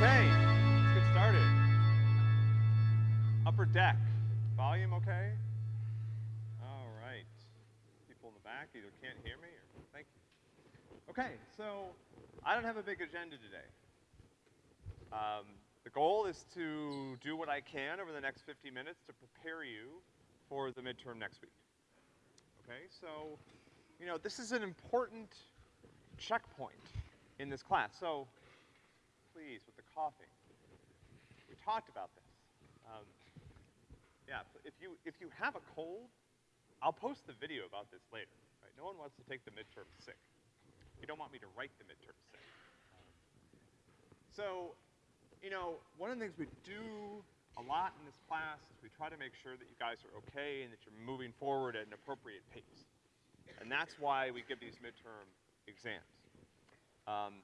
Okay, let's get started. Upper deck, volume okay? All right. People in the back either can't hear me or, thank you. Okay, so I don't have a big agenda today. Um, the goal is to do what I can over the next 50 minutes to prepare you for the midterm next week. Okay, so, you know, this is an important checkpoint in this class. So, please, with coughing. We talked about this. Um, yeah, if you, if you have a cold, I'll post the video about this later, right? No one wants to take the midterm sick. You don't want me to write the midterm sick. Um, so, you know, one of the things we do a lot in this class is we try to make sure that you guys are okay and that you're moving forward at an appropriate pace. And that's why we give these midterm exams. Um,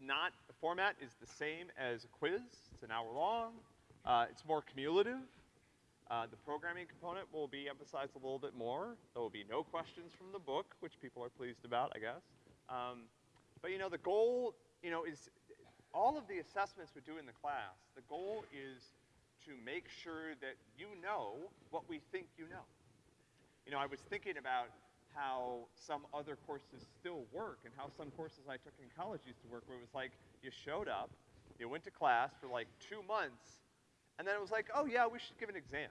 not, the format is the same as a quiz. It's an hour long. Uh, it's more cumulative. Uh, the programming component will be emphasized a little bit more. There will be no questions from the book, which people are pleased about, I guess. Um, but you know, the goal, you know, is all of the assessments we do in the class, the goal is to make sure that you know what we think you know. You know, I was thinking about how some other courses still work and how some courses I took in college used to work where it was like you showed up, you went to class for like two months, and then it was like, oh yeah, we should give an exam.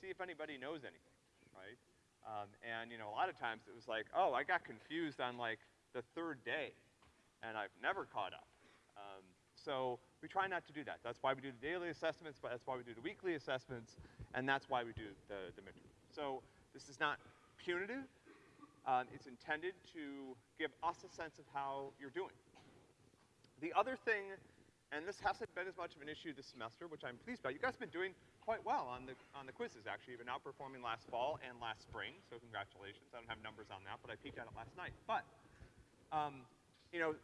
See if anybody knows anything, right? Um, and you know, a lot of times it was like, oh, I got confused on like the third day, and I've never caught up. Um, so we try not to do that. That's why we do the daily assessments, but that's why we do the weekly assessments, and that's why we do the, the midterm. So this is not punitive. Um, it's intended to give us a sense of how you're doing. The other thing, and this hasn't been as much of an issue this semester, which I'm pleased about, you guys have been doing quite well on the, on the quizzes, actually. You've been outperforming last fall and last spring, so congratulations. I don't have numbers on that, but I peeked at it last night. But, um, you know,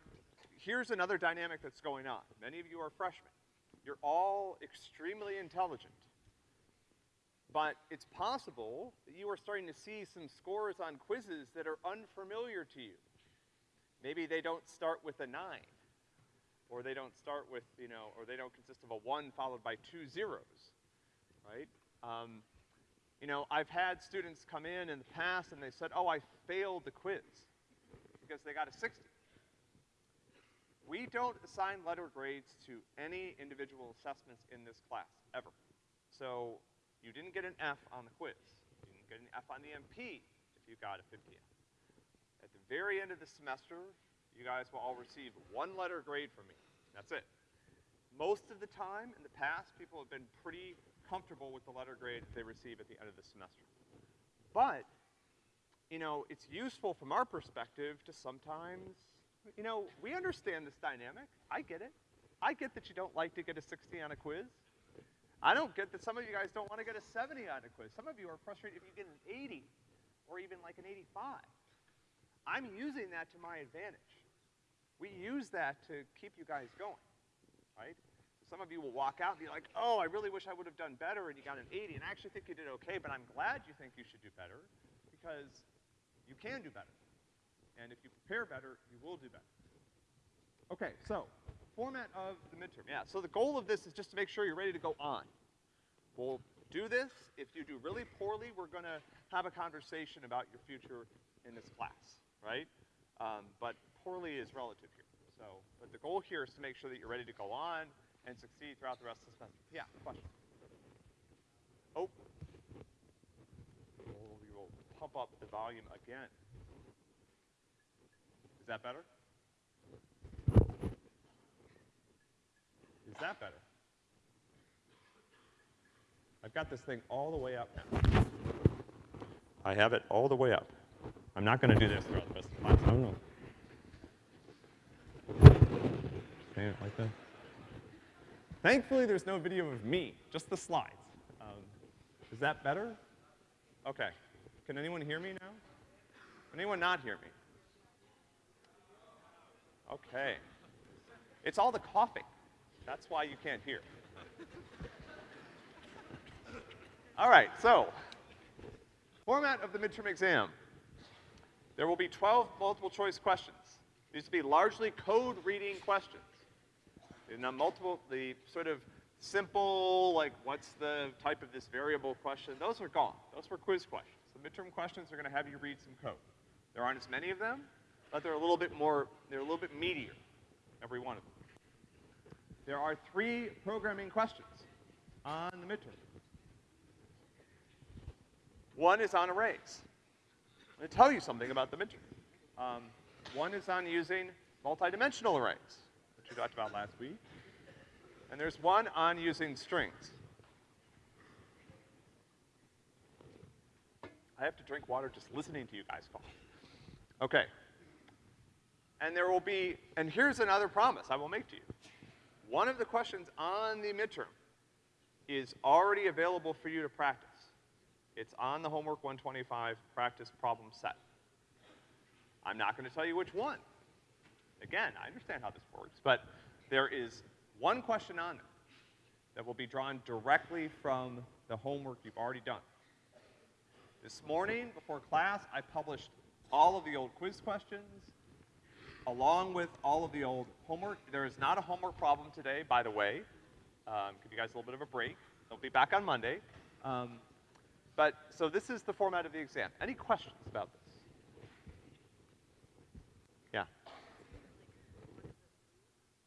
here's another dynamic that's going on. Many of you are freshmen. You're all extremely intelligent. But it's possible that you are starting to see some scores on quizzes that are unfamiliar to you. Maybe they don't start with a nine, or they don't start with, you know, or they don't consist of a one followed by two zeros, right? Um, you know, I've had students come in in the past and they said, oh, I failed the quiz because they got a 60. We don't assign letter grades to any individual assessments in this class, ever. So you didn't get an F on the quiz. You didn't get an F on the MP if you got a 50 At the very end of the semester, you guys will all receive one letter grade from me. That's it. Most of the time, in the past, people have been pretty comfortable with the letter grade that they receive at the end of the semester. But, you know, it's useful from our perspective to sometimes, you know, we understand this dynamic. I get it. I get that you don't like to get a 60 on a quiz. I don't get that some of you guys don't want to get a 70 on a quiz. Some of you are frustrated if you get an 80 or even like an 85. I'm using that to my advantage. We use that to keep you guys going, right? Some of you will walk out and be like, oh, I really wish I would have done better and you got an 80, and I actually think you did okay, but I'm glad you think you should do better because you can do better. And if you prepare better, you will do better. Okay, so format of the midterm. Yeah, so the goal of this is just to make sure you're ready to go on. We'll do this. If you do really poorly, we're gonna have a conversation about your future in this class, right? Um, but poorly is relative here. So, but the goal here is to make sure that you're ready to go on and succeed throughout the rest of the semester. Yeah, question? Oh. Oh, we will pump up the volume again. Is that better? That better? I've got this thing all the way up now. I have it all the way up. I'm not gonna do this throughout the rest of the class, I don't know. Okay, like that. Thankfully, there's no video of me, just the slides. Um, is that better? Okay. Can anyone hear me now? Can anyone not hear me? Okay. It's all the coughing. That's why you can't hear. All right, so, format of the midterm exam. There will be 12 multiple choice questions. These will be largely code reading questions. And now multiple, the sort of simple, like what's the type of this variable question, those are gone. Those were quiz questions. The midterm questions are gonna have you read some code. There aren't as many of them, but they're a little bit more, they're a little bit meatier, every one of them. There are three programming questions on the midterm. One is on arrays. I'm gonna tell you something about the midterm. Um, one is on using multidimensional arrays, which we talked about last week. And there's one on using strings. I have to drink water just listening to you guys talk. Okay. And there will be, and here's another promise I will make to you. One of the questions on the midterm is already available for you to practice. It's on the Homework 125 practice problem set. I'm not gonna tell you which one. Again, I understand how this works, but there is one question on there that will be drawn directly from the homework you've already done. This morning, before class, I published all of the old quiz questions, along with all of the old homework. There is not a homework problem today, by the way. Um, give you guys a little bit of a break. They'll be back on Monday. Um, but, so this is the format of the exam. Any questions about this? Yeah.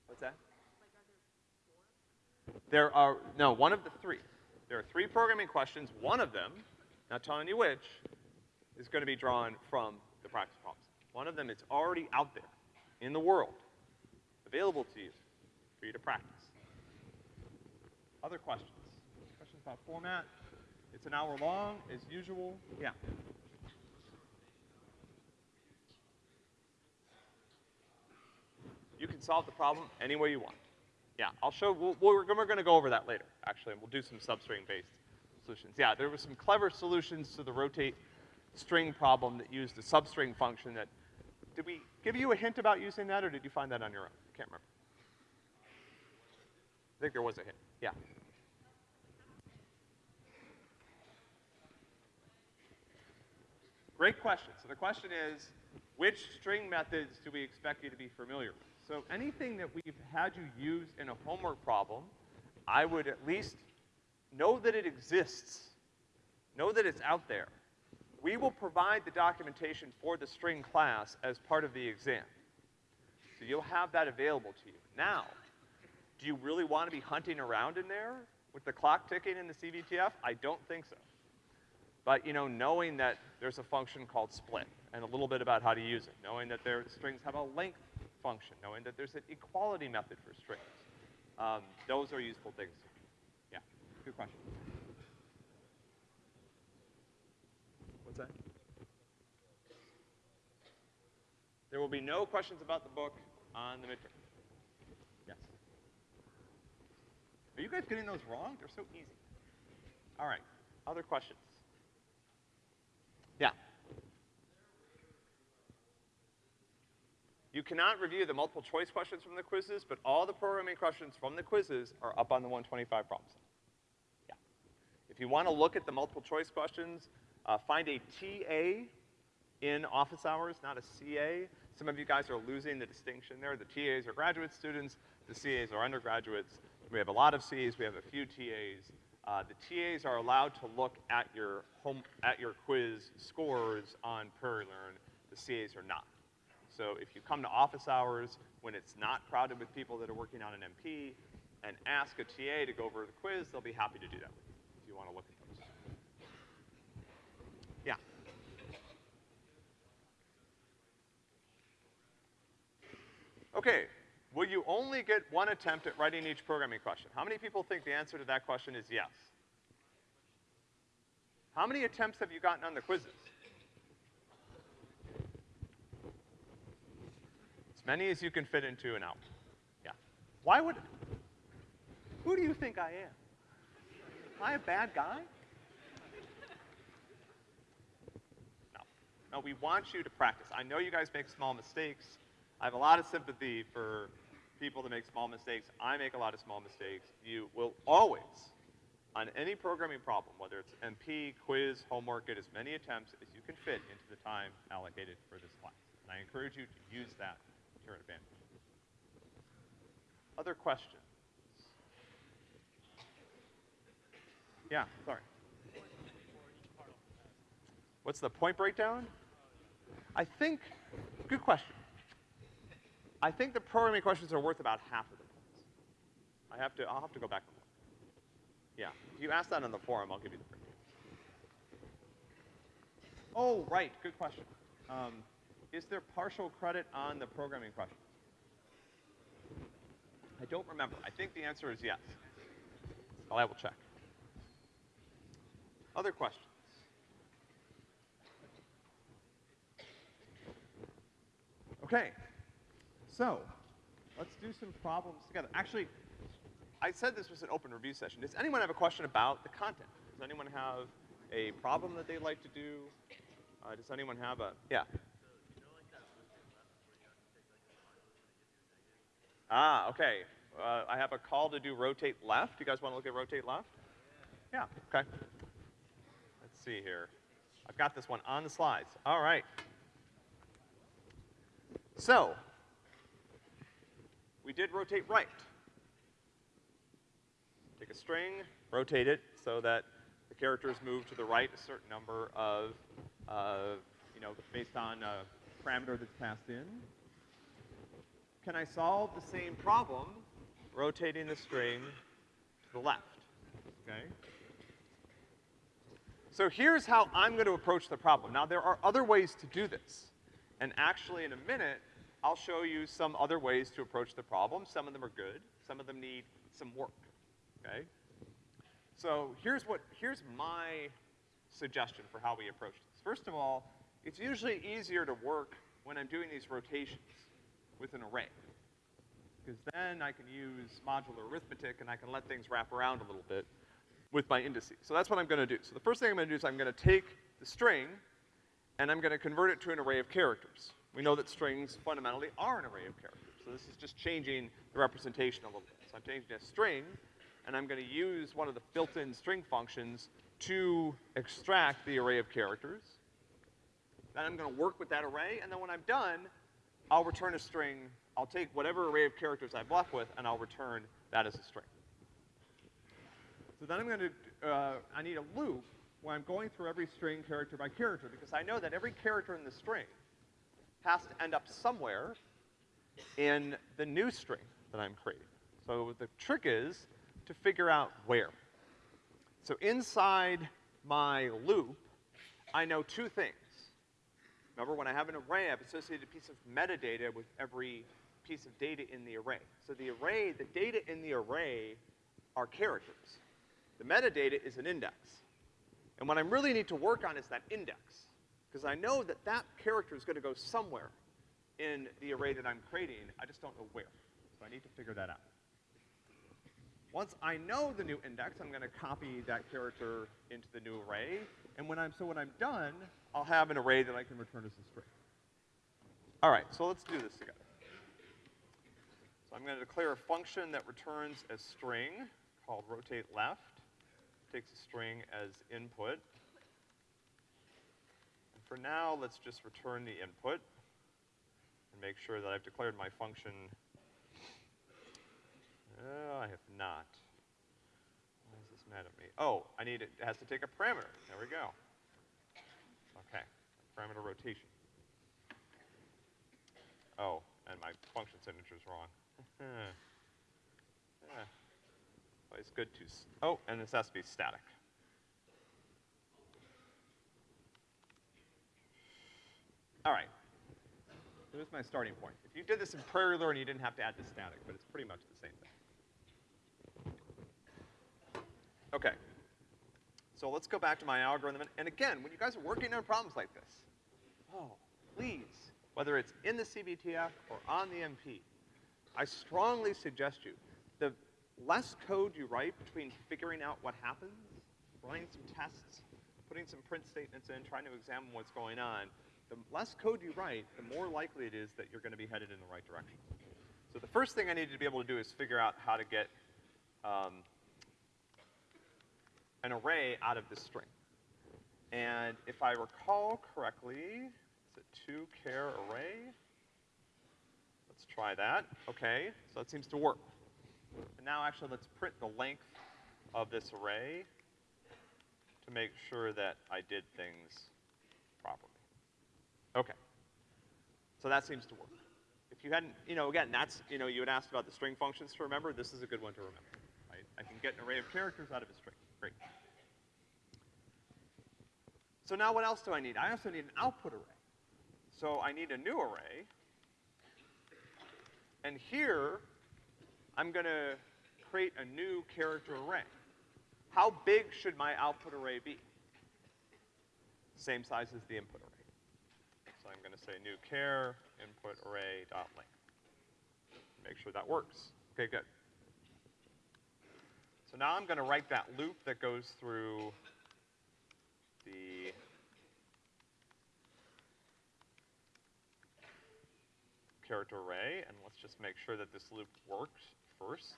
What's that? There are, no, one of the three. There are three programming questions. One of them, not telling you which, is gonna be drawn from the practice problems. One of them is already out there in the world, available to you, for you to practice. Other questions? Questions about format? It's an hour long, as usual. Yeah. You can solve the problem any way you want. Yeah, I'll show, we'll, we're, we're gonna go over that later, actually, and we'll do some substring-based solutions. Yeah, there were some clever solutions to the rotate string problem that used a substring function that, did we give you a hint about using that, or did you find that on your own? I can't remember. I think there was a hint, yeah. Great question. So the question is, which string methods do we expect you to be familiar with? So anything that we've had you use in a homework problem, I would at least know that it exists. Know that it's out there. We will provide the documentation for the string class as part of the exam. So you'll have that available to you. Now, do you really want to be hunting around in there with the clock ticking in the CBTF? I don't think so. But, you know, knowing that there's a function called split, and a little bit about how to use it, knowing that their strings have a length function, knowing that there's an equality method for strings. Um, those are useful things. Yeah, good question. What's that? There will be no questions about the book on the midterm. Yes. Are you guys getting those wrong? They're so easy. All right, other questions? Yeah. You cannot review the multiple choice questions from the quizzes, but all the programming questions from the quizzes are up on the 125 problems. Yeah. If you want to look at the multiple choice questions, uh, find a TA in office hours, not a CA. Some of you guys are losing the distinction there. The TAs are graduate students, the CAs are undergraduates. We have a lot of CAs, we have a few TAs. Uh, the TAs are allowed to look at your home, at your quiz scores on PrairieLearn. The CAs are not. So if you come to office hours when it's not crowded with people that are working on an MP and ask a TA to go over the quiz, they'll be happy to do that with you if you want to look at those. Yeah. Okay, will you only get one attempt at writing each programming question? How many people think the answer to that question is yes? How many attempts have you gotten on the quizzes? As many as you can fit into an hour. Yeah. Why would, who do you think I am? Am I a bad guy? No. No, we want you to practice. I know you guys make small mistakes. I have a lot of sympathy for people that make small mistakes. I make a lot of small mistakes. You will always, on any programming problem, whether it's MP, quiz, homework, get as many attempts as you can fit into the time allocated for this class. And I encourage you to use that to your advantage. Other questions? Yeah, sorry. What's the point breakdown? I think, good question. I think the programming questions are worth about half of the points. I have to, I'll have to go back. Yeah, if you ask that on the forum, I'll give you the breakdown. Oh, right, good question. Um, is there partial credit on the programming questions? I don't remember. I think the answer is yes. Well, I will check. Other questions? Okay, so let's do some problems together. Actually, I said this was an open review session. Does anyone have a question about the content? Does anyone have a problem that they'd like to do? Uh, does anyone have a, yeah? Ah, okay. Uh, I have a call to do rotate left. You guys want to look at rotate left? Yeah, okay. Let's see here. I've got this one on the slides. All right. So, we did rotate right. Take a string, rotate it so that the characters move to the right a certain number of, uh, you know, based on a parameter that's passed in. Can I solve the same problem rotating the string to the left? Okay? So here's how I'm going to approach the problem. Now, there are other ways to do this. And actually, in a minute, I'll show you some other ways to approach the problem. Some of them are good. Some of them need some work, okay? So here's what, here's my suggestion for how we approach this. First of all, it's usually easier to work when I'm doing these rotations with an array. Because then I can use modular arithmetic and I can let things wrap around a little bit with my indices. So that's what I'm gonna do. So the first thing I'm gonna do is I'm gonna take the string and I'm gonna convert it to an array of characters. We know that strings fundamentally are an array of characters. So this is just changing the representation a little bit. So I'm changing a string, and I'm gonna use one of the built-in string functions to extract the array of characters. Then I'm gonna work with that array, and then when I'm done, I'll return a string. I'll take whatever array of characters I've left with, and I'll return that as a string. So then I'm gonna, uh, I need a loop where I'm going through every string character by character, because I know that every character in the string has to end up somewhere in the new string that I'm creating. So the trick is to figure out where. So inside my loop, I know two things. Remember, when I have an array, I've associated a piece of metadata with every piece of data in the array. So the array, the data in the array are characters. The metadata is an index. And what I really need to work on is that index. Because I know that that character is gonna go somewhere in the array that I'm creating, I just don't know where. So I need to figure that out. Once I know the new index, I'm gonna copy that character into the new array, and when I'm, so when I'm done, I'll have an array that I can return as a string. All right, so let's do this together. So I'm gonna declare a function that returns a string called rotate left, takes a string as input, for now, let's just return the input and make sure that I've declared my function. Uh, I have not. Why is this mad at me? Oh, I need it, it has to take a parameter. There we go. Okay, parameter rotation. Oh, and my function signature is wrong. yeah. Well, it's good to, oh, and this has to be static. All right. Is my starting point. If you did this in Prairie Learn, you didn't have to add the static, but it's pretty much the same thing. Okay. So let's go back to my algorithm. And, and again, when you guys are working on problems like this, oh, please, whether it's in the CBTF or on the MP, I strongly suggest you, the less code you write between figuring out what happens, running some tests, putting some print statements in, trying to examine what's going on, the less code you write, the more likely it is that you're gonna be headed in the right direction. So the first thing I needed to be able to do is figure out how to get um, an array out of this string. And if I recall correctly, it's a two char array. Let's try that. Okay, so that seems to work. And now actually let's print the length of this array to make sure that I did things properly. Okay. So that seems to work. If you hadn't, you know, again, that's, you know, you had asked about the string functions to remember. This is a good one to remember, right? I can get an array of characters out of a string. Great. So now what else do I need? I also need an output array. So I need a new array. And here, I'm gonna create a new character array. How big should my output array be? Same size as the input array. I'm gonna say new care input array dot length. Make sure that works. Okay, good. So now I'm gonna write that loop that goes through the character array, and let's just make sure that this loop works first.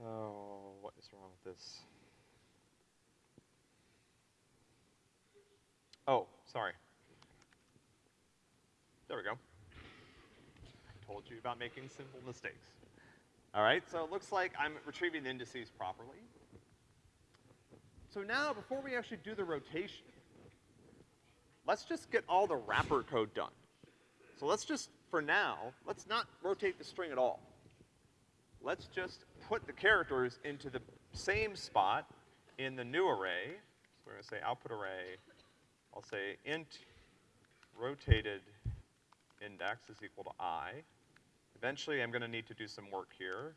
Oh, what is wrong with this? Oh, sorry. There we go. I told you about making simple mistakes. All right, so it looks like I'm retrieving the indices properly. So now, before we actually do the rotation, let's just get all the wrapper code done. So let's just, for now, let's not rotate the string at all. Let's just put the characters into the same spot in the new array. So we're gonna say output array, I'll say int rotated index is equal to i. Eventually, I'm gonna need to do some work here,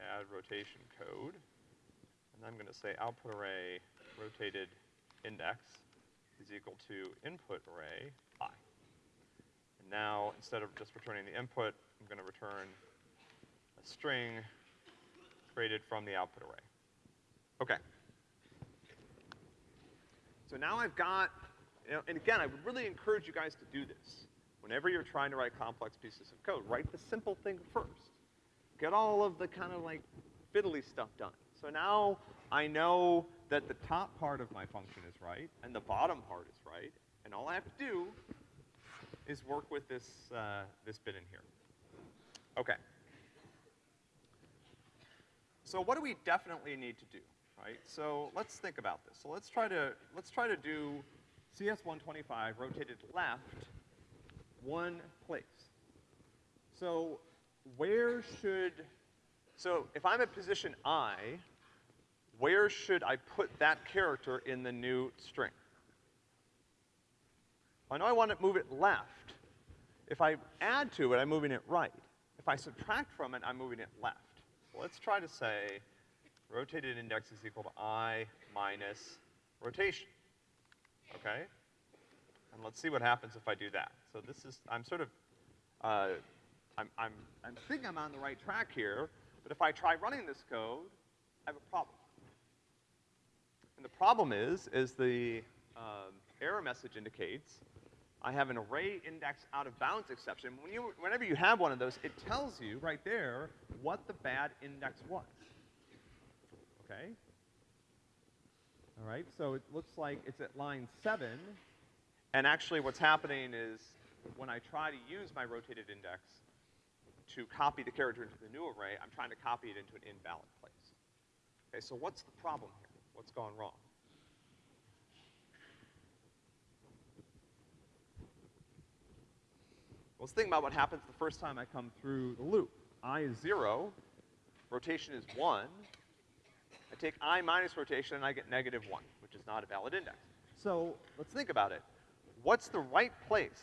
add rotation code. And I'm gonna say output array rotated index is equal to input array i. And now, instead of just returning the input, I'm gonna return a string created from the output array. Okay. So now I've got, and again, I would really encourage you guys to do this. Whenever you're trying to write complex pieces of code, write the simple thing first. Get all of the kind of like fiddly stuff done. So now I know that the top part of my function is right and the bottom part is right, and all I have to do is work with this, uh, this bit in here. Okay. So what do we definitely need to do, right? So let's think about this. So let's try to, let's try to do CS125 rotated left one place. So where should, so if I'm at position I, where should I put that character in the new string? I know I want to move it left. If I add to it, I'm moving it right. If I subtract from it, I'm moving it left. Let's try to say rotated index is equal to i minus rotation. Okay? And let's see what happens if I do that. So this is, I'm sort of, uh, I'm, I'm, I'm thinking I'm on the right track here, but if I try running this code, I have a problem. And the problem is, is the um, error message indicates I have an array index out of bounds exception. When you, whenever you have one of those, it tells you right there what the bad index was. Okay? All right, so it looks like it's at line seven, and actually what's happening is when I try to use my rotated index to copy the character into the new array, I'm trying to copy it into an invalid place. Okay, so what's the problem here? What's gone wrong? Let's think about what happens the first time I come through the loop. i is zero, rotation is one. I take i minus rotation and I get negative one, which is not a valid index. So let's think about it. What's the right place?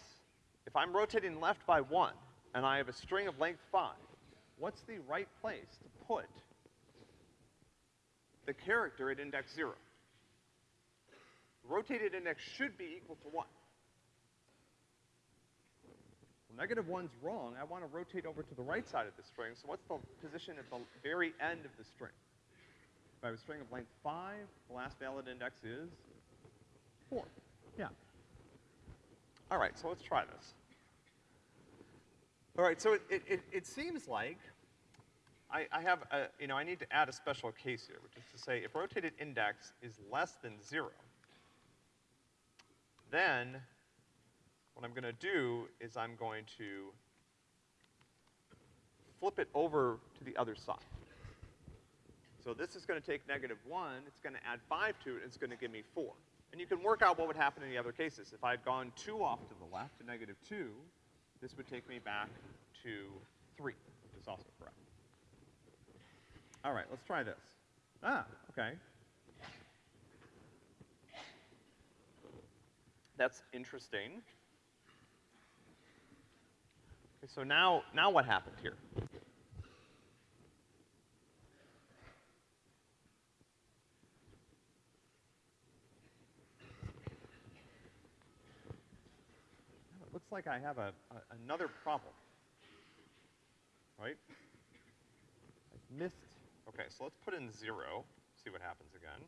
If I'm rotating left by one and I have a string of length five, what's the right place to put the character at index zero? Rotated index should be equal to one. Well, negative one's wrong. I want to rotate over to the right side of the string. So what's the position at the very end of the string? If I have a string of length five, the last valid index is four. Yeah. All right, so let's try this. All right, so it, it, it, it seems like I, I have a, you know, I need to add a special case here, which is to say if rotated index is less than zero, then what I'm gonna do is I'm going to flip it over to the other side. So this is gonna take negative one, it's gonna add five to it, and it's gonna give me four. And you can work out what would happen in the other cases. If I'd gone two off to the left to negative two, this would take me back to three, which is also correct. All right, let's try this. Ah, okay. That's interesting. Okay, so now, now what happened here? Like I have a, a, another problem. Right? I've missed, okay, so let's put in zero, see what happens again.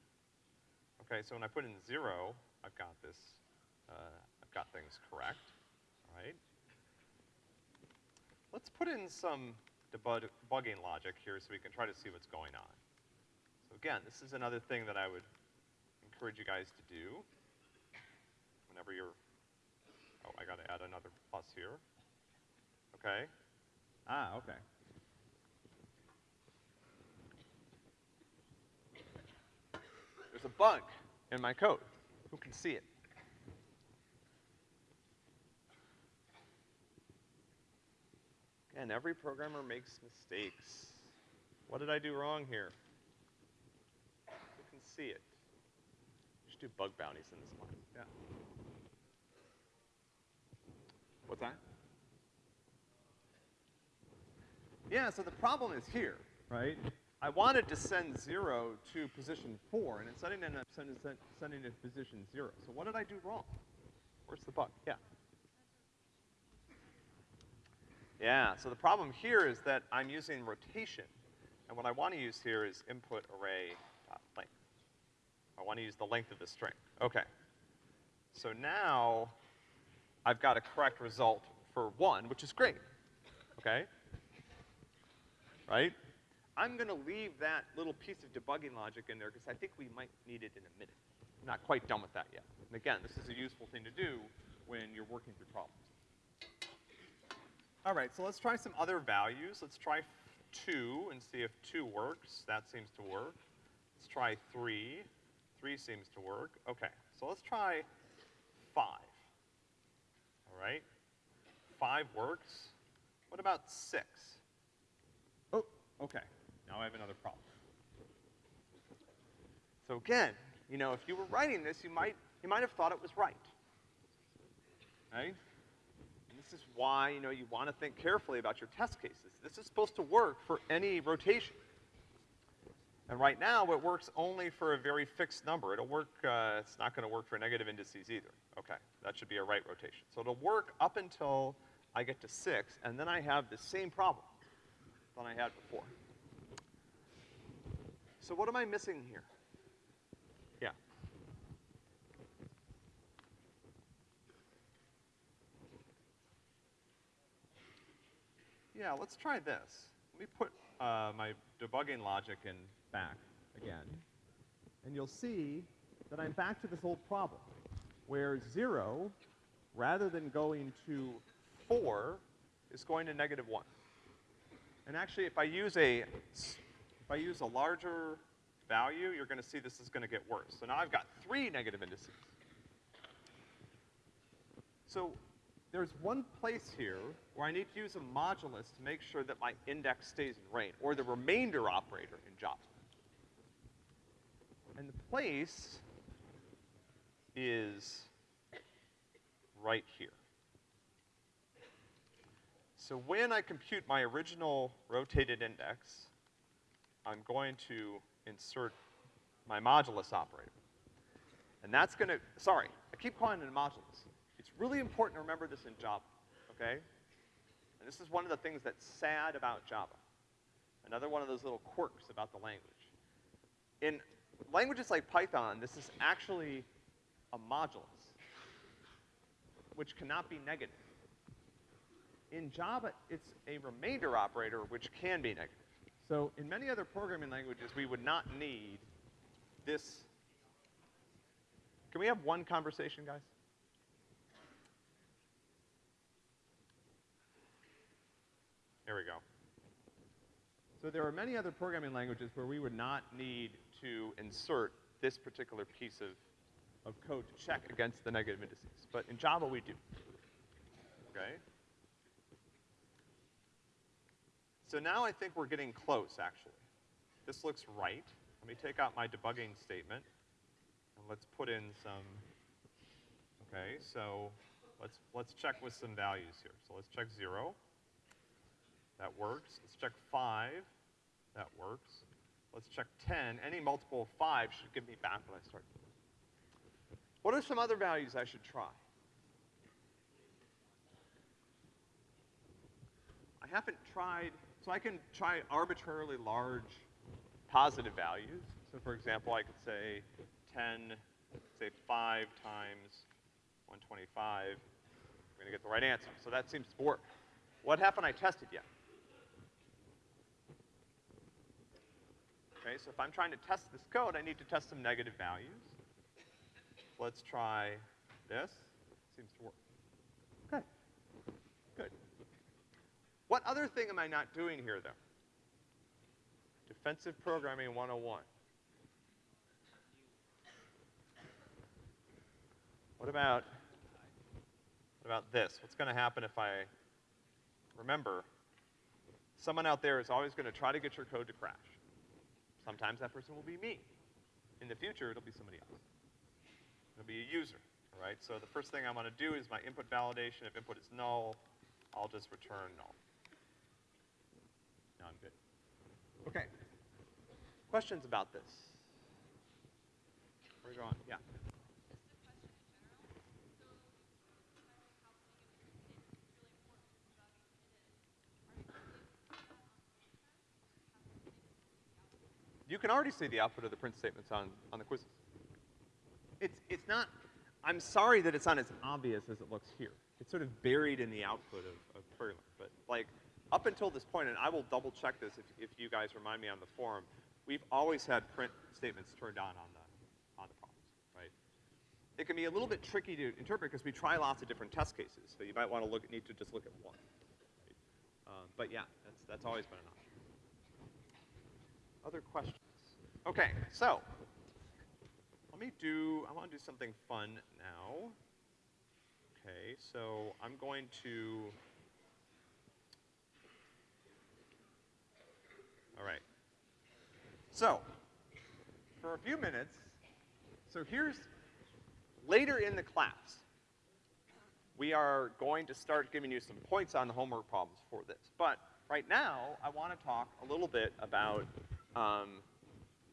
Okay, so when I put in zero, I've got this, uh, I've got things correct, all right? Let's put in some debug debugging logic here so we can try to see what's going on. So again, this is another thing that I would encourage you guys to do whenever you're, oh, I gotta add another plus here. Okay? Ah, okay. There's a bug in my code. Who can see it? And every programmer makes mistakes. What did I do wrong here? Who can see it? You should do bug bounties in this one. Yeah. What's that? Yeah, so the problem is here, right? I wanted to send zero to position four, and instead I ended up sending, sending it to position zero. So what did I do wrong? Where's the bug? Yeah. Yeah, so the problem here is that I'm using rotation, and what I want to use here is input array dot length. I want to use the length of the string. Okay. So now I've got a correct result for one, which is great. Okay? Right? I'm gonna leave that little piece of debugging logic in there because I think we might need it in a minute. I'm not quite done with that yet. And again, this is a useful thing to do when you're working through problems. All right, so let's try some other values. Let's try two and see if two works. That seems to work. Let's try three. Three seems to work. Okay, so let's try five. All right? Five works. What about six? Oh, okay. Now I have another problem. So again, you know, if you were writing this, you might, you might have thought it was right. Right? And this is why, you know, you want to think carefully about your test cases. This is supposed to work for any rotation. And right now, it works only for a very fixed number. It'll work, uh, it's not gonna work for negative indices either. Okay, that should be a right rotation. So it'll work up until I get to six, and then I have the same problem than I had before. So what am I missing here? Yeah. Yeah, let's try this. Let me put uh, my debugging logic in back again, and you'll see that I'm back to this old problem, where zero, rather than going to four, is going to negative one. And actually, if I use a, if I use a larger value, you're gonna see this is gonna get worse. So now I've got three negative indices. So there's one place here where I need to use a modulus to make sure that my index stays in range, or the remainder operator in Java. And the place is right here. So when I compute my original rotated index, I'm going to insert my modulus operator. And that's gonna, sorry, I keep calling it a modulus. It's really important to remember this in Java, okay? And this is one of the things that's sad about Java. Another one of those little quirks about the language. In languages like Python, this is actually a modulus, which cannot be negative. In Java, it's a remainder operator, which can be negative. So in many other programming languages, we would not need this. Can we have one conversation, guys? There we go. So there are many other programming languages where we would not need to insert this particular piece of, of code to check against the negative indices. But in Java, we do. Okay? So now I think we're getting close, actually. This looks right. Let me take out my debugging statement, and let's put in some, okay, so let's, let's check with some values here. So let's check zero. That works. Let's check five. That works. Let's check 10. Any multiple of five should give me back what I start. What are some other values I should try? I haven't tried, so I can try arbitrarily large positive values. So for example, I could say 10, say 5 times 125. I'm gonna get the right answer. So that seems to work. What haven't I tested yet? Okay, so if I'm trying to test this code, I need to test some negative values. Let's try this. Seems to work. Okay. Good. What other thing am I not doing here, though? Defensive Programming 101. What about, what about this? What's gonna happen if I, remember, someone out there is always gonna try to get your code to crash. Sometimes that person will be me. In the future, it'll be somebody else. It'll be a user, all right? So the first thing I'm gonna do is my input validation. If input is null, I'll just return null. Now I'm good. Okay. Questions about this? Where are we going? Yeah. You can already see the output of the print statements on, on the quizzes. It's, it's not, I'm sorry that it's not as obvious as it looks here. It's sort of buried in the output of, of. But like, up until this point, and I will double check this if, if you guys remind me on the forum, we've always had print statements turned on on the, on the problems, right? It can be a little bit tricky to interpret because we try lots of different test cases, so you might want to look, need to just look at one. Right? Um, but yeah, that's, that's always been an option. Other questions? Okay, so, let me do, I want to do something fun now. Okay, so I'm going to, all right. So, for a few minutes, so here's, later in the class, we are going to start giving you some points on the homework problems for this. But right now, I want to talk a little bit about um,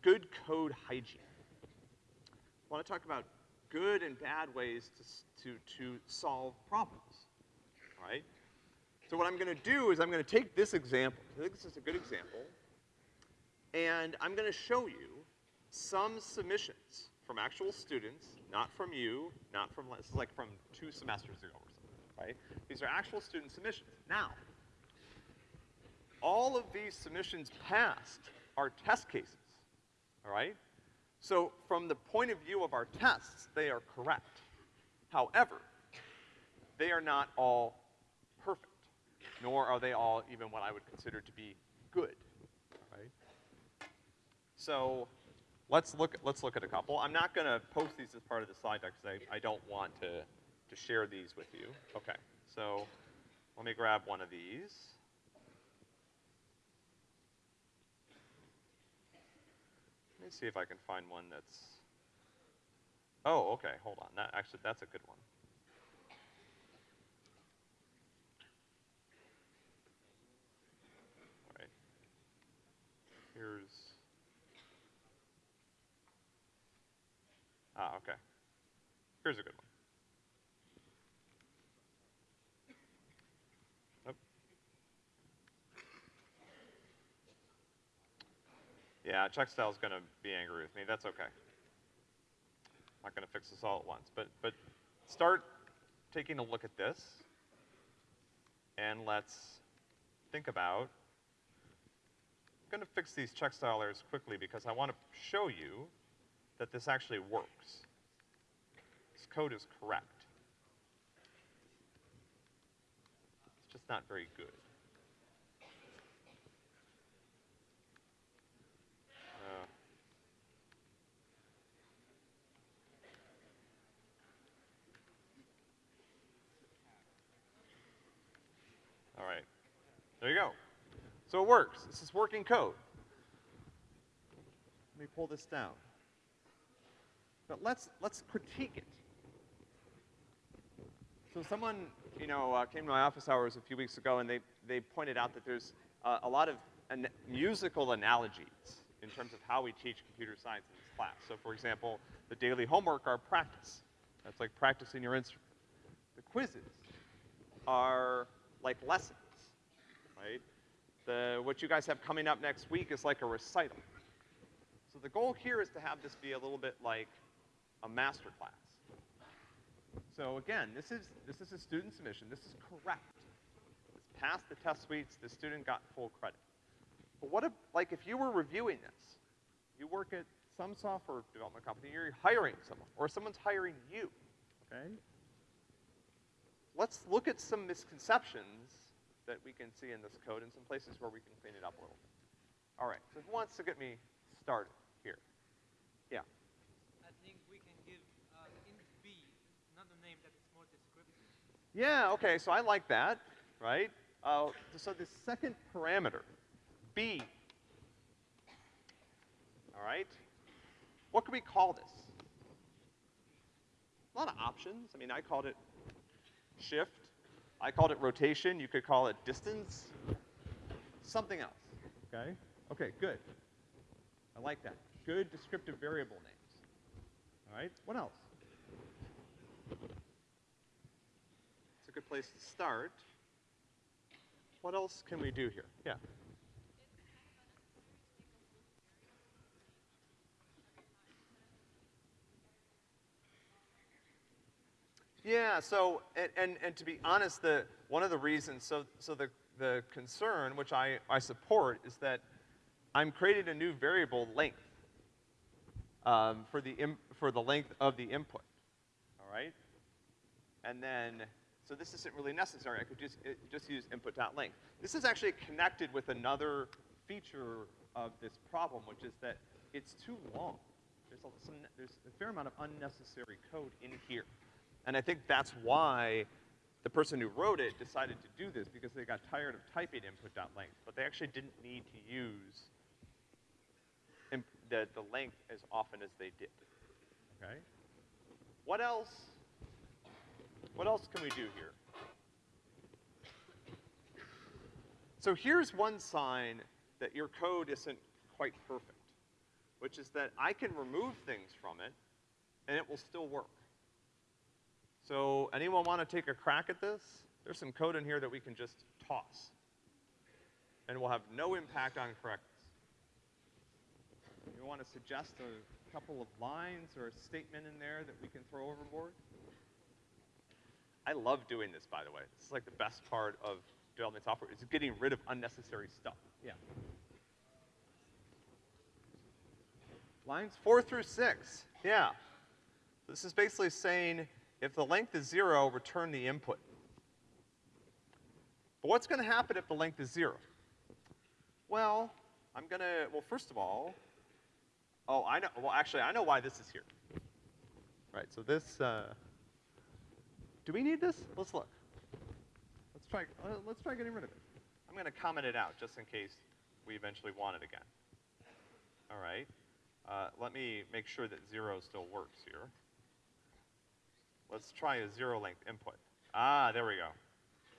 good code hygiene. I want to talk about good and bad ways to, to, to solve problems, all right? So what I'm gonna do is I'm gonna take this example, I think this is a good example, and I'm gonna show you some submissions from actual students, not from you, not from, this is like from two semesters ago or something, right? These are actual student submissions. Now, all of these submissions passed are test cases, all right? So from the point of view of our tests, they are correct. However, they are not all perfect, nor are they all even what I would consider to be good, all right? So let's look, let's look at a couple. I'm not gonna post these as part of the slide deck because I, I don't want to, to share these with you. Okay, so let me grab one of these. Let me see if I can find one that's, oh, okay, hold on. That, actually, that's a good one. All right. Here's, ah, okay. Here's a good one. Yeah, Checkstyle's gonna be angry with me. That's okay. I'm not gonna fix this all at once, but, but start taking a look at this, and let's think about, I'm gonna fix these checkstyle errors quickly because I wanna show you that this actually works. This code is correct. It's just not very good. There you go. So it works. This is working code. Let me pull this down. But let's, let's critique it. So someone, you know, uh, came to my office hours a few weeks ago and they, they pointed out that there's uh, a lot of an musical analogies in terms of how we teach computer science in this class. So for example, the daily homework are practice. That's like practicing your instrument. The quizzes are like lessons, right? The, what you guys have coming up next week is like a recital. So the goal here is to have this be a little bit like a master class. So again, this is, this is a student submission. This is correct. This passed the test suites. The student got full credit. But what if, like, if you were reviewing this, you work at some software development company, you're hiring someone, or someone's hiring you, okay? Let's look at some misconceptions that we can see in this code and some places where we can clean it up a little bit. All right, so who wants to get me started here? Yeah. I think we can give uh, int b another name that is more descriptive. Yeah, okay, so I like that, right? Uh, so the second parameter, b. All right? What can we call this? A lot of options. I mean, I called it shift. I called it rotation. You could call it distance. Something else, okay? Okay, good. I like that. Good descriptive variable names. All right, what else? It's a good place to start. What else can we do here? Yeah. Yeah, so, and, and, and to be honest, the, one of the reasons, so, so the, the concern, which I, I support, is that I'm creating a new variable length um, for, the for the length of the input, all right? And then, so this isn't really necessary. I could just, it, just use input.length. This is actually connected with another feature of this problem, which is that it's too long. There's a, some, there's a fair amount of unnecessary code in here. And I think that's why the person who wrote it decided to do this because they got tired of typing input.length, but they actually didn't need to use imp the, the length as often as they did, okay? What else, what else can we do here? So here's one sign that your code isn't quite perfect, which is that I can remove things from it and it will still work. So anyone want to take a crack at this? There's some code in here that we can just toss. And will have no impact on correctness. You want to suggest a couple of lines or a statement in there that we can throw overboard? I love doing this, by the way. This is like the best part of development software, is getting rid of unnecessary stuff. Yeah. Lines four through six, yeah. This is basically saying if the length is zero, return the input. But what's gonna happen if the length is zero? Well, I'm gonna, well, first of all, oh, I know, well, actually, I know why this is here. Right, so this, uh, do we need this? Let's look. Let's try, uh, let's try getting rid of it. I'm gonna comment it out just in case we eventually want it again. All right, uh, let me make sure that zero still works here. Let's try a zero length input. Ah, there we go.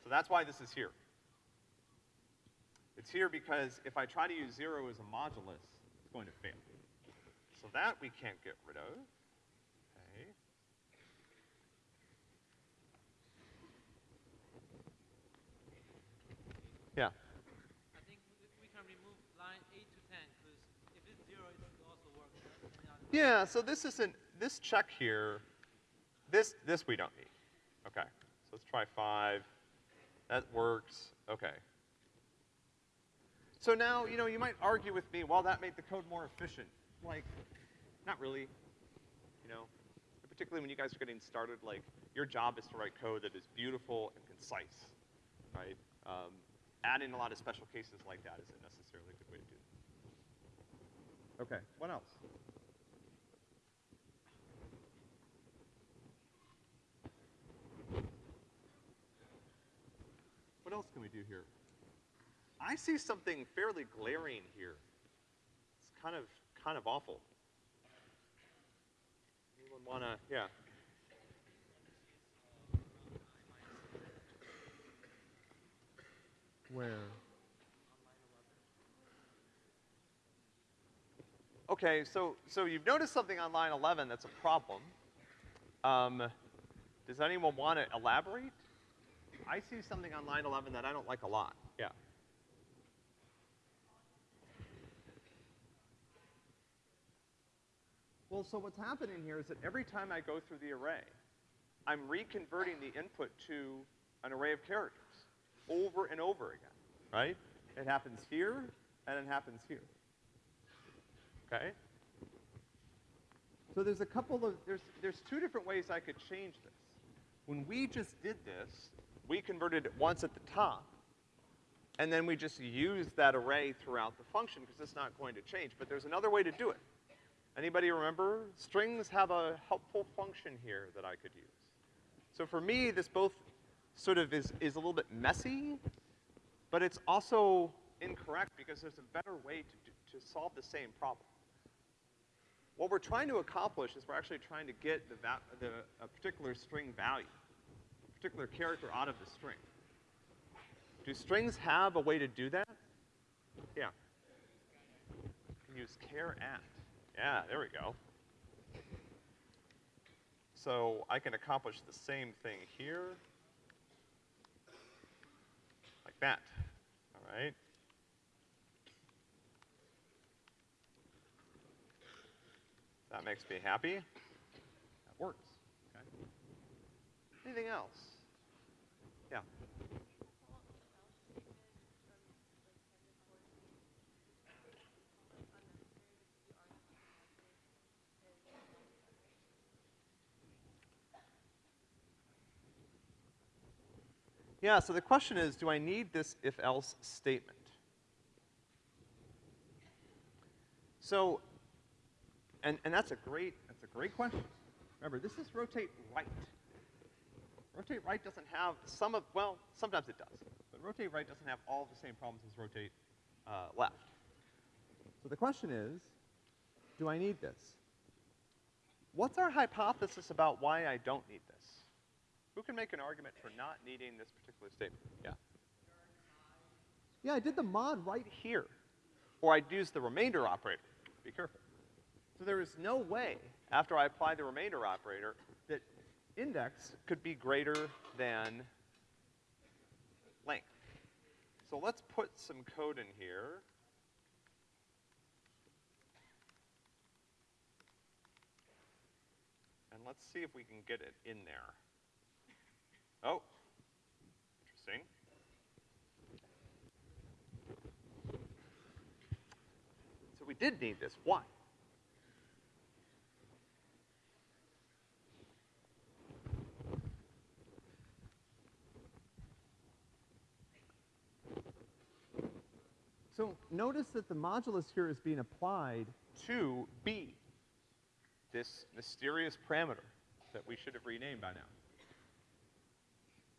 So that's why this is here. It's here because if I try to use zero as a modulus, it's going to fail. So that we can't get rid of. Okay. Yeah. I think we, we can remove line 8 to 10 because if it's 0, it also work. Yeah, so this isn't, this check here, this, this we don't need. Okay, so let's try five. That works, okay. So now, you know, you might argue with me, well, that made the code more efficient. Like, not really, you know. Particularly when you guys are getting started, like, your job is to write code that is beautiful and concise, right? Um, adding a lot of special cases like that isn't necessarily a good way to do it. Okay, what else? What else can we do here? I see something fairly glaring here. It's kind of, kind of awful. Anyone wanna, yeah. Where? Okay, so, so you've noticed something on line 11 that's a problem. Um, does anyone want to elaborate? I see something on line 11 that I don't like a lot. Yeah. Well, so what's happening here is that every time I go through the array, I'm reconverting the input to an array of characters over and over again, right? It happens here, and it happens here. Okay? So there's a couple of, there's, there's two different ways I could change this. When we just did this, we converted it once at the top, and then we just use that array throughout the function because it's not going to change. But there's another way to do it. Anybody remember? Strings have a helpful function here that I could use. So for me, this both sort of is, is a little bit messy, but it's also incorrect because there's a better way to, to solve the same problem. What we're trying to accomplish is we're actually trying to get the, va- the a particular string value, particular character out of the string. Do strings have a way to do that? Yeah. Use charAt. Yeah, there we go. So I can accomplish the same thing here. Like that. All right? That makes me happy. That works. Okay. Anything else? Yeah. Yeah, so the question is, do I need this if-else statement? So, and, and that's a great, that's a great question. Remember, this is rotate right. Rotate right doesn't have some of, well, sometimes it does, but rotate right doesn't have all the same problems as rotate uh, left. So the question is, do I need this? What's our hypothesis about why I don't need this? Who can make an argument for not needing this particular statement? Yeah. Yeah, I did the mod right here. Or I'd use the remainder operator. Be careful. So there is no way, after I apply the remainder operator, that index could be greater than length. So let's put some code in here. And let's see if we can get it in there. Oh, interesting. So we did need this. Why? So notice that the modulus here is being applied to b, this mysterious parameter that we should have renamed by now.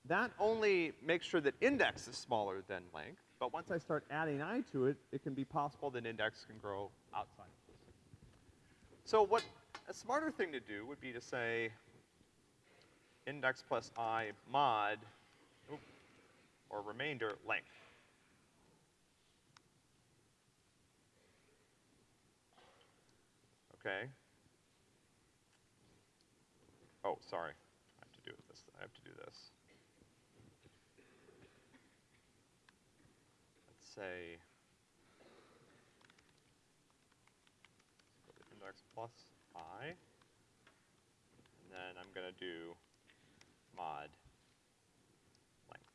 That only makes sure that index is smaller than length, but once I start adding i to it, it can be possible that index can grow outside of this. So what a smarter thing to do would be to say index plus i mod, or remainder length. Okay. Oh, sorry. I have to do this. I have to do this. Let's say index plus i, and then I'm going to do mod length.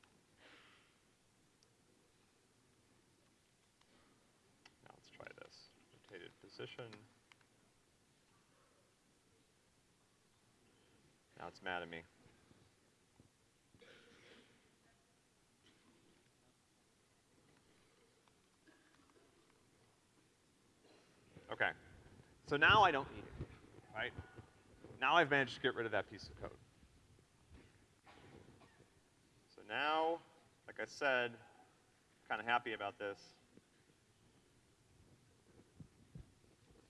Now let's try this. Rotated position. Now it's mad at me. Okay. So now I don't need it, right? Now I've managed to get rid of that piece of code. So now, like I said, kind of happy about this.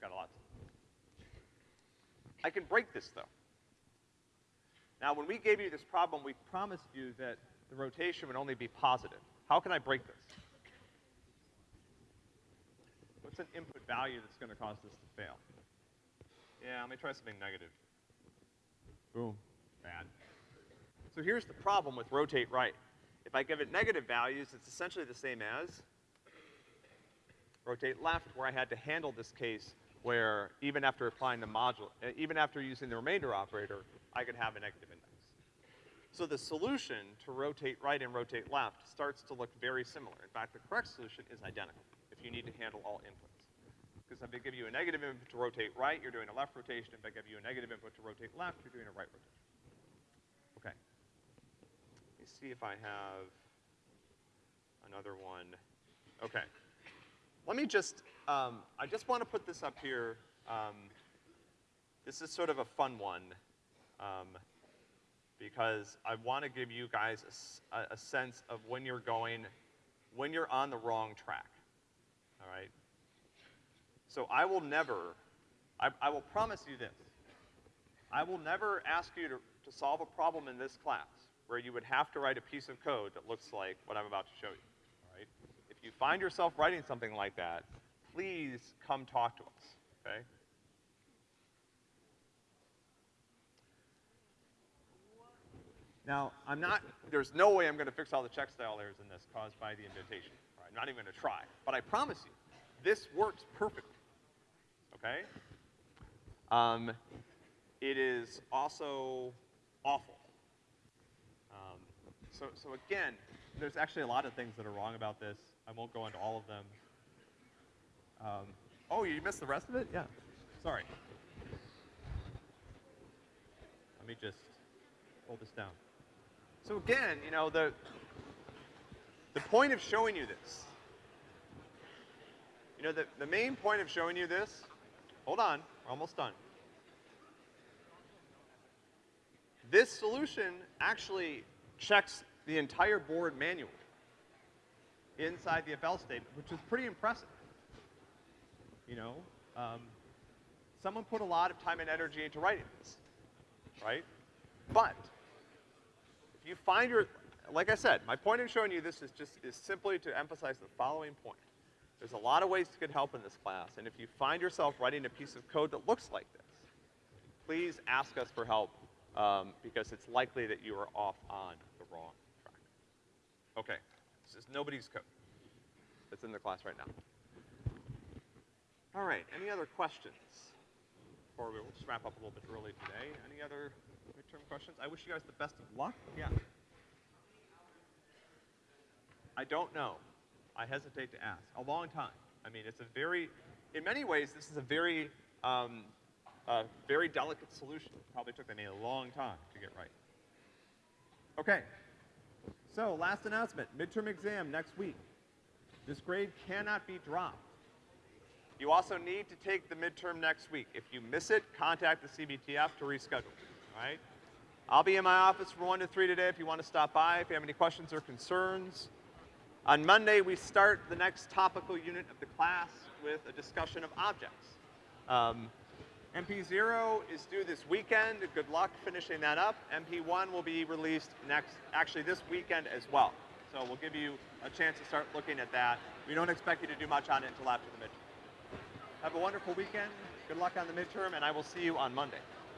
Got a lot. I can break this though. Now, when we gave you this problem, we promised you that the rotation would only be positive. How can I break this? What's an input value that's going to cause this to fail? Yeah, let me try something negative. Boom. Bad. So here's the problem with rotate right. If I give it negative values, it's essentially the same as rotate left, where I had to handle this case where even after applying the module, uh, even after using the remainder operator, I could have a negative index. So the solution to rotate right and rotate left starts to look very similar. In fact, the correct solution is identical if you need to handle all inputs. Because if I give you a negative input to rotate right, you're doing a left rotation. If I give you a negative input to rotate left, you're doing a right rotation. Okay. Let me see if I have another one. Okay. Let me just, um, I just want to put this up here. Um, this is sort of a fun one. Um, because I want to give you guys a sense of when you're going, when you're on the wrong track. All right? So I will never, I, I will promise you this. I will never ask you to, to solve a problem in this class where you would have to write a piece of code that looks like what I'm about to show you. All right? If you find yourself writing something like that, please come talk to us. Okay? Now, I'm not, there's no way I'm gonna fix all the check style errors in this caused by the indentation. I'm not even gonna try. But I promise you, this works perfectly. Okay? Um, it is also awful. Um, so, so again, there's actually a lot of things that are wrong about this. I won't go into all of them. Um, oh, you missed the rest of it? Yeah. Sorry. Let me just hold this down. So again, you know, the, the point of showing you this, you know, the, the main point of showing you this, hold on, we're almost done. This solution actually checks the entire board manually inside the if-else statement, which is pretty impressive. You know, um, someone put a lot of time and energy into writing this, right? But if you find your, like I said, my point in showing you this is just, is simply to emphasize the following point. There's a lot of ways to get help in this class, and if you find yourself writing a piece of code that looks like this, please ask us for help, um, because it's likely that you are off on the wrong track. Okay, this is nobody's code that's in the class right now. All right, any other questions? Or we'll just wrap up a little bit early today. Any other midterm questions? I wish you guys the best of luck. Yeah. I don't know. I hesitate to ask. A long time. I mean, it's a very, in many ways, this is a very, um, very delicate solution. Probably took them a long time to get right. Okay. So, last announcement. Midterm exam next week. This grade cannot be dropped. You also need to take the midterm next week. If you miss it, contact the CBTF to reschedule, all right? I'll be in my office from 1 to 3 today if you want to stop by, if you have any questions or concerns. On Monday, we start the next topical unit of the class with a discussion of objects. Um, MP0 is due this weekend. Good luck finishing that up. MP1 will be released next, actually this weekend as well. So we'll give you a chance to start looking at that. We don't expect you to do much on it until after the midterm. Have a wonderful weekend. Good luck on the midterm, and I will see you on Monday.